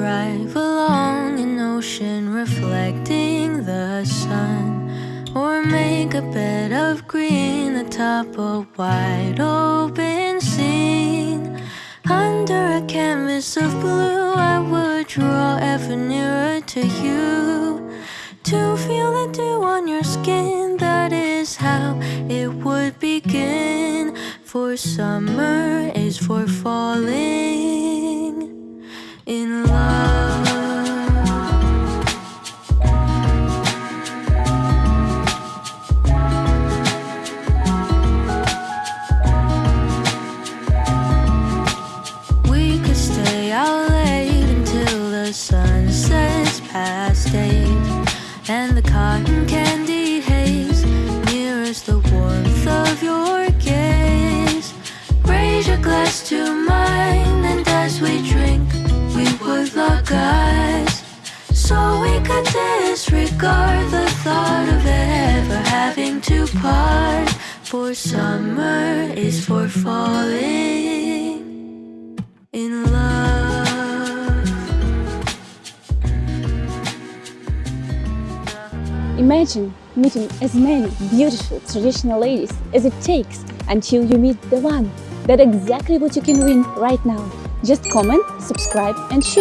drive along an ocean reflecting the sun Or make a bed of green atop a wide open scene. Under a canvas of blue I would draw ever nearer to you To feel the dew on your skin. That is how it would begin For summer is for falling in love. We could stay out late until the sun sets past eight And the cotton candy disregard the thought of ever having to part For summer is for falling in love. Imagine meeting as many beautiful traditional ladies as it takes until you meet the one. That's exactly what you can win right now. Just comment, subscribe and share.